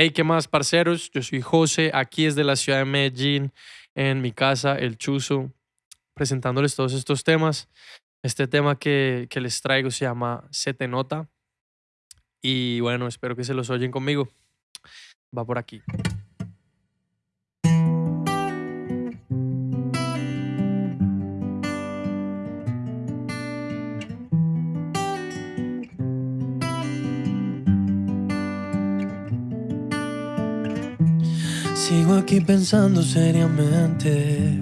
Hey, ¿qué más, parceros? Yo soy José, aquí desde la ciudad de Medellín, en mi casa, El Chuzo, presentándoles todos estos temas. Este tema que, que les traigo se llama Se te nota. Y bueno, espero que se los oyen conmigo. Va por aquí. Sigo aquí pensando seriamente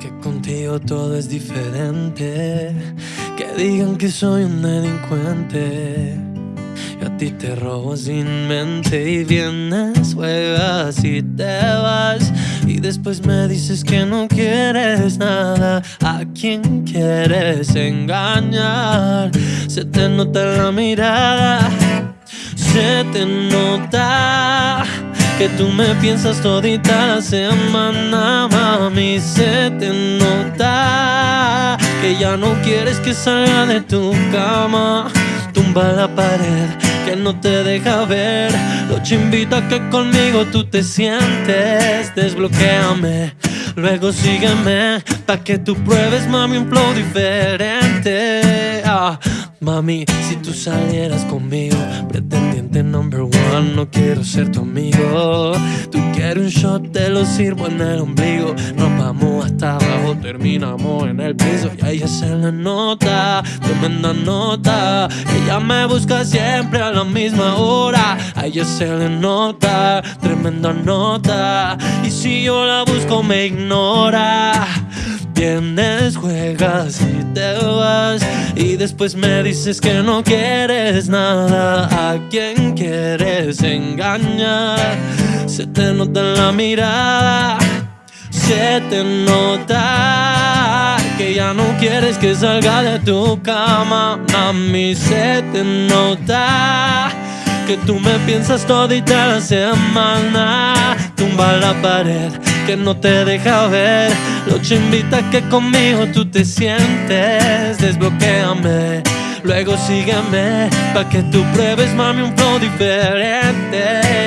que contigo todo es diferente. Que digan que soy un delincuente. Y a ti te robo sin mente y vienes, juegas y te vas. Y después me dices que no quieres nada. ¿A quién quieres engañar? Se te nota la mirada, se te nota que tú me piensas todita la semana, mami, se te nota que ya no quieres que salga de tu cama. Tumba la pared que no te deja ver. Lo invito a que conmigo tú te sientes. Desbloquéame, luego sígueme. Pa' que tú pruebes, mami, un flow diferente. Ah, mami, si tú salieras conmigo, pretendiente number one, no quiero ser tu amigo. Un shot, te lo sirvo en el ombligo. Nos vamos hasta abajo, terminamos en el piso. Y ahí se le nota, tremenda nota. Ella me busca siempre a la misma hora. A ella se le nota, tremenda nota. Y si yo la busco, me ignora. Vienes, juegas y te vas Y después me dices que no quieres nada. ¿A quién quieres engañar? Se te nota en la mirada Se te nota Que ya no quieres que salga de tu cama. Mami, se te nota que tú me piensas todita la semana. Tumba la pared que no te deja ver Lo te invita a que conmigo tú te sientes Desbloquéame, luego sígueme Pa' que tú pruebes, mami, un flow diferente.